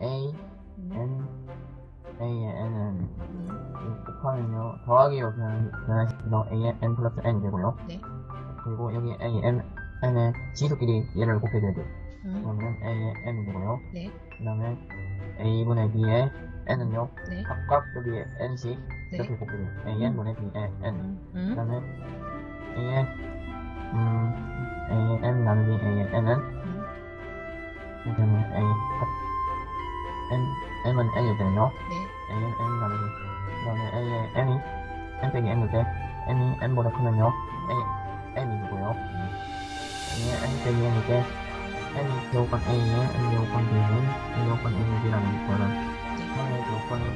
A의 N은 곱하면요 더하기로 변- 변환시켜서 A의 N 플러스 N이 되고요 네. 그리고 여기 A의 M, N의 지수끼리 얘를 곱해줘야 돼요 음, 그러면 A의 N이 되고요 네. 그 다음에 A분의 B의 N은요 네. 각각 여기에 N씩 네. 이렇게 곱해줘요 An분의 B의 N 음, 그 음, 다음에 A의 음 A의 M 나누기 A의 N은 음, 하면 A 합 N M은 되네요. 네. A는 N 나누기 그 다음에 A의 N이 N 빼기 때 N이 N보다 크면요? A N이 되고요. A의 N 빼기 때 N이 제곱관 A의 N 제곱관 B는 N 제곱관 N이 B라는 거는 3의 제곱관이 5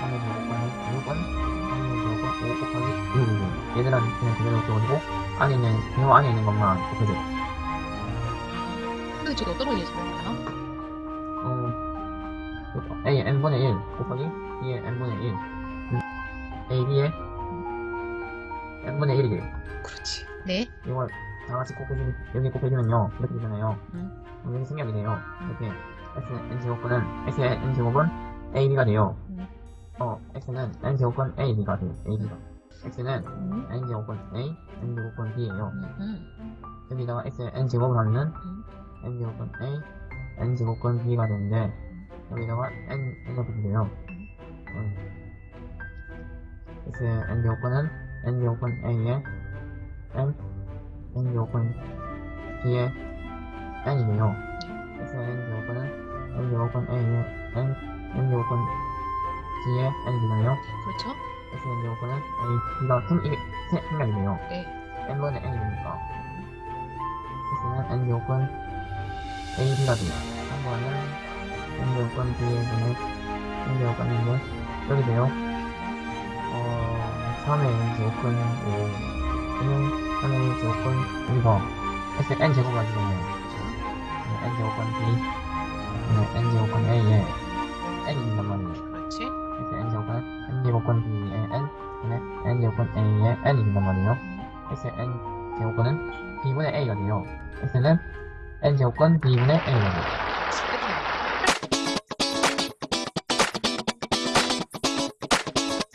3의 제곱관이 6은 3의 제곱관 5 곱하기 6이죠 얘들은 그냥 그대로 써가지고 안에 있는 요 안에 있는 것만 곱해줘. 근데 지금 어떤 걸 예측하나요? 어, A의 n분의 1 곱하기 B의 n분의 1 A, B의 n분의 1이 돼요 그렇지. 네. 이걸 다 같이 곱해주면 여기 곱해주면요. 이렇게 되잖아요. 음. 여기 생략이 돼요. 이렇게 X의 n제곱분은 X의 n제곱은 AB가 돼요. 음. 어 X는 n제곱은 AB가 돼요. AB가. X는 음, n제곱은 A, n제곱은 B예요. 음, 음, 여기다가 X의 n제곱을 하면은 음. n제곱은 A, n제곱은 B가 되는데 여기다가 n 이렇게 돼요. 음. X의 n제곱은 n제곱은 A의 n, n제곱은 B의 n이네요. X의 n제곱은 n제곱은 A의 n, n제곱은 B의 n이 되나요? 그렇죠. X의 n제곱은 A, B가 생, 이게 세- 생략이네요. 네. n분의 n이 되니까 X는 n제곱은 A, B가 돼요. 한번은 n제곱은 B의 분의 n제곱은 B는 여기 돼요. 어, 3의 제곱은 5, B는 3의 제곱은 이거 X n제곱 가지고요. n제곱은 B, 네, n제곱은 A에 n이 있단 말이에요. 그렇지. X n제곱은 n제곱은 B의 n, 분의 n제곱은